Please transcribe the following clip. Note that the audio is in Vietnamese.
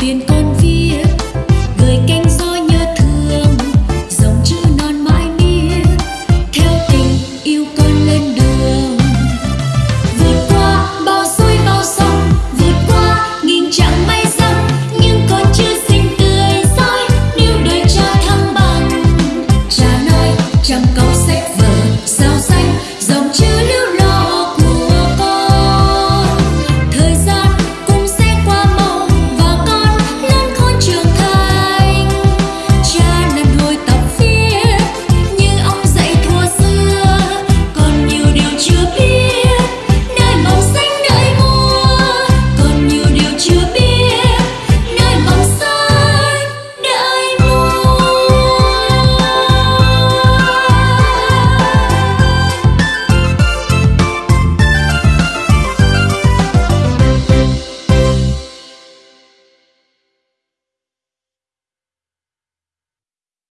tiền còn viết